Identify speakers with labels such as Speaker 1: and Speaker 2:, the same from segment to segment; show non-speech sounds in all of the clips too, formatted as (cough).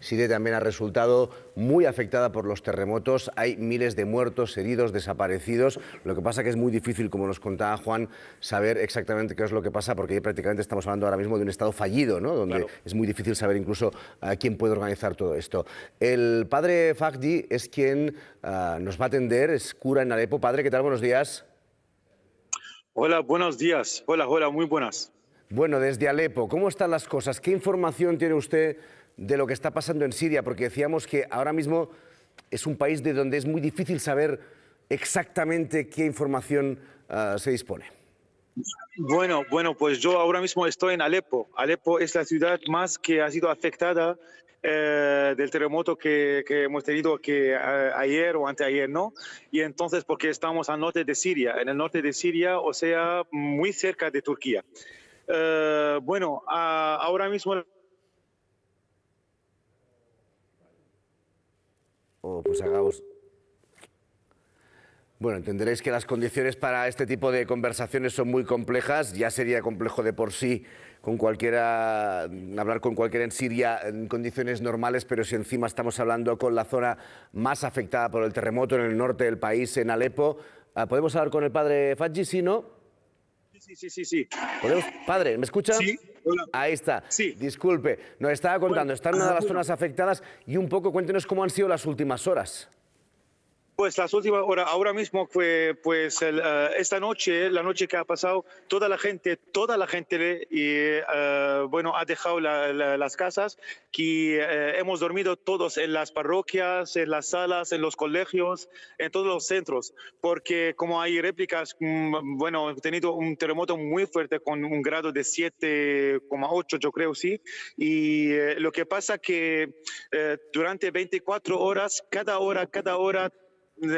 Speaker 1: Siria también ha resultado muy afectada por los terremotos. Hay miles de muertos, heridos, desaparecidos. Lo que pasa que es muy difícil, como nos contaba Juan, saber exactamente qué es lo que pasa, porque prácticamente estamos hablando ahora mismo de un estado fallido, ¿no? donde es muy difícil saber incluso a quién puede organizar todo esto. El padre Fagdi es quien ah, nos va a atender, es cura en Alepo. Padre, ¿qué tal? Buenos días.
Speaker 2: Hola, buenos días. Hola, hola, muy buenas.
Speaker 1: Bueno, desde Alepo, ¿cómo están las cosas? ¿Qué información tiene usted de lo que está pasando en Siria? Porque decíamos que ahora mismo es un país de donde es muy difícil saber exactamente qué información ah, se dispone.
Speaker 2: Bueno, bueno, pues yo ahora mismo estoy en Alepo. Alepo es la ciudad más que ha sido afectada eh, del terremoto que, hemos tenido que ayer o anteayer, ¿no? Y entonces porque estamos al norte de Siria, en el norte de Siria, o sea, muy cerca de Turquía. Eh, bueno, ahora mismo...
Speaker 1: Pues hagamos... Bueno, entenderéis que las condiciones para este tipo de conversaciones son muy complejas. Ya sería complejo de por sí con cualquiera, hablar con cualquiera en Siria en condiciones normales, pero si encima estamos hablando con la zona más afectada por el terremoto en el norte del país, en Alepo, ah, ¿podemos hablar con el padre Fadji, si no?
Speaker 2: Sí, sí, sí, sí.
Speaker 1: Padre, ¿me escucha?
Speaker 2: Sí.
Speaker 1: Ahí está. Sí. Disculpe, nos estaba contando, está en una de las zonas afectadas y un poco cuéntenos cómo han sido las últimas horas.
Speaker 2: Pues las últimas horas, ahora mismo fue, pues eh, esta noche, la noche que ha pasado, toda la gente, toda la gente, y, uh, bueno, ha dejado las casas, que eh, hemos dormido todos en las parroquias, en las salas, en los colegios, en todos los centros, porque como hay réplicas, mm, bueno, he tenido un terremoto muy fuerte con un grado de 7,8, yo creo, sí, y lo que pasa que durante 24 horas, cada hora, cada hora,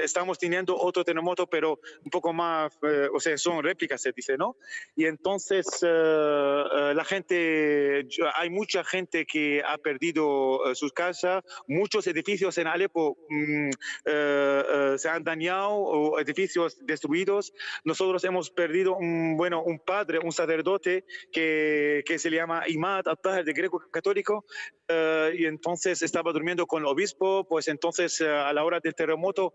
Speaker 2: estamos teniendo otro terremoto, pero un poco más, eh, o sea, son réplicas, se dice, ¿no? Y entonces eh, eh, la gente, hay mucha gente que ha perdido sus casas, muchos edificios en Alepo mm, se han dañado o edificios destruidos. Nosotros hemos perdido un, bueno, un padre, un sacerdote que, que se llama Imad Attahar de Greco Católico, y entonces estaba durmiendo con el obispo, pues entonces a la hora del terremoto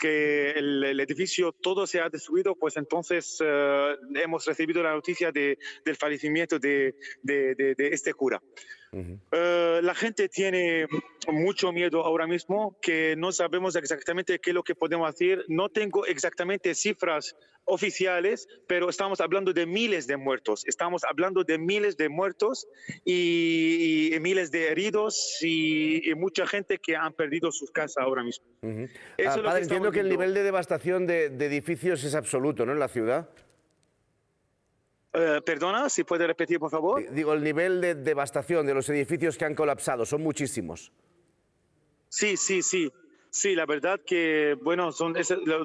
Speaker 2: que el, edificio todo se ha destruido, pues entonces eh, hemos recibido la noticia de, del fallecimiento de, de, este cura. Eh, la gente tiene mucho miedo ahora mismo, que no sabemos exactamente qué es lo que podemos hacer. No tengo exactamente cifras oficiales, pero estamos hablando de miles de muertos. Estamos hablando de miles de muertos y, miles de heridos y, mucha gente que han perdido sus casas ahora mismo.
Speaker 1: Ah, padre, entiendo que el nivel de devastación de, edificios es absoluto, ¿no? En la ciudad.
Speaker 2: Eh, perdona, si puede repetir, por favor.
Speaker 1: Digo, el nivel de devastación de los edificios que han colapsado son muchísimos.
Speaker 2: Sí, sí, sí. Sí, la verdad que, bueno, son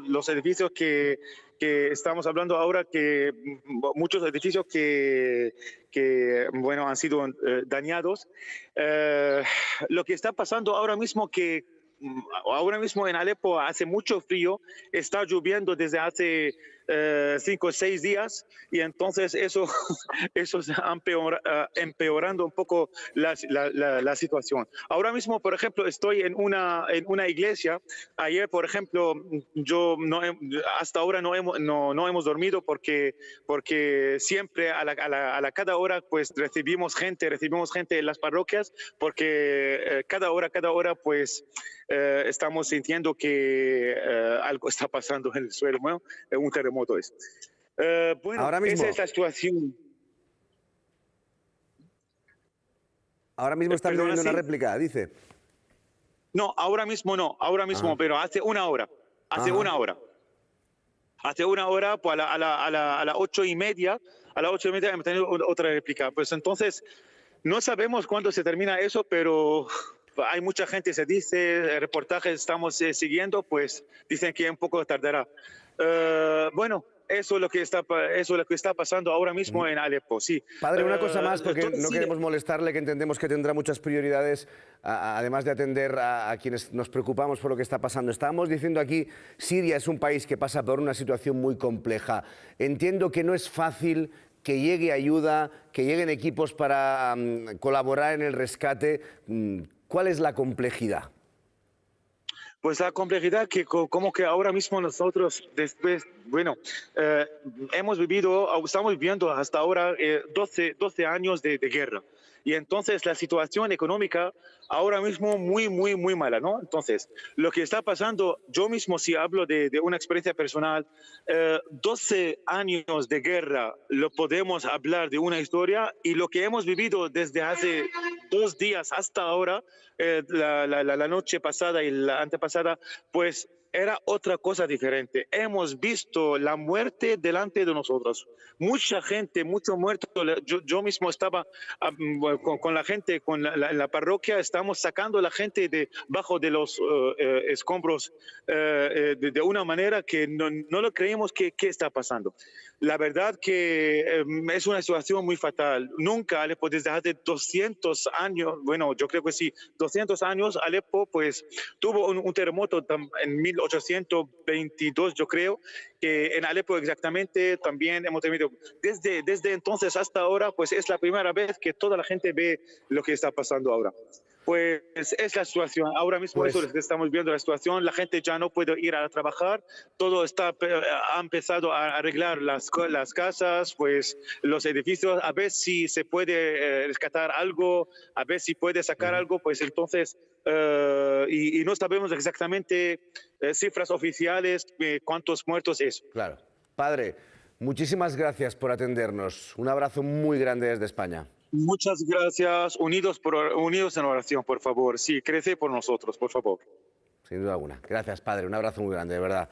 Speaker 2: los edificios que, que, estamos hablando ahora, que muchos edificios que, que bueno, han sido eh, dañados. Eh, lo que está pasando ahora mismo que mm, ahora mismo en Alepo hace mucho frío, está lloviendo desde hace eh, cinco o seis días y entonces eso, (laughs) eso se uh, empeorando un poco la, la, situación. Ahora mismo, por ejemplo, estoy en una, en una iglesia. Ayer, por ejemplo, yo no, hasta ahora no hemos, no, no hemos dormido porque, porque siempre a la, a, la, cada hora pues recibimos gente, recibimos gente en las parroquias porque eh, cada hora, cada hora pues eh, estamos sintiendo que algo está pasando en el suelo, ¿no? un terremoto moto es. Eh, bueno, Ahora mismo. esa es la situación.
Speaker 1: Ahora mismo está viendo una réplica, dice.
Speaker 2: No, ahora mismo no, ahora mismo, ah. pero hace una hora. Hace una hora. Hace una hora, pues a, la, a, la, a, la, a las ocho y media, a las ocho y media hemos tenido otra réplica. Pues entonces, no sabemos cuándo se termina eso, pero hay mucha gente, se dice, reportajes estamos eh, siguiendo, pues dicen que un poco tardará. Eh, bueno, eso es, lo que está, eso es lo que está pasando ahora mismo en Alepo, sí.
Speaker 1: Padre, una cosa más, porque no queremos molestarle, que entendemos que tendrá muchas prioridades, además de atender a, quienes nos preocupamos por lo que está pasando. Estábamos diciendo aquí, Siria es un país que pasa por una situación muy compleja. Entiendo que no es fácil que llegue ayuda, que lleguen equipos para mm, colaborar en el rescate. Mm, ¿Cuál es la complejidad?
Speaker 2: Pues la complejidad que como que ahora mismo nosotros después, bueno, eh, hemos vivido, estamos viviendo hasta ahora 12, eh, 12 años de guerra. Y entonces la situación económica ahora mismo muy, muy, muy mala, ¿no? Entonces, lo que está pasando, yo mismo si hablo de, de una experiencia personal, 12 eh, años de guerra, lo podemos hablar de una historia y lo que hemos vivido desde hace dos días hasta ahora, eh, la, la, la noche pasada y la antepasada, pues era otra cosa diferente. Hemos visto la muerte delante de nosotros. Mucha gente, mucho muerto. Yo, mismo estaba ah, mm, con, la gente, con la, parroquia, estamos sacando a la gente de bajo de los eh, eh, escombros eh, de, una manera que no, lo creemos que, está pasando. La verdad que em, es una situación muy fatal. Nunca Alepo, desde hace 200 años, bueno, yo creo que sí, 200 años, Alepo pues tuvo un, terremoto en 1822, yo creo, que en Alepo exactamente también hemos tenido, desde, desde entonces hasta ahora, pues es la primera vez que toda la gente ve lo que está pasando ahora. Pues es la situación. Ahora mismo pues, eso estamos viendo la situación. La gente ya no puede ir a trabajar. Todo está ha empezado a arreglar las, las casas, pues los edificios. A ver si se puede eh, rescatar algo, a ver si puede sacar algo. Pues entonces uh, y, y, no sabemos exactamente eh, cifras oficiales cuántos muertos es.
Speaker 1: Claro, padre. Muchísimas gracias por atendernos. Un abrazo muy grande desde España.
Speaker 2: Muchas gracias. Unidos, por, unidos en oración, por favor. Sí, crece por nosotros, por favor.
Speaker 1: Sin duda alguna. Gracias, padre. Un abrazo muy grande, de verdad.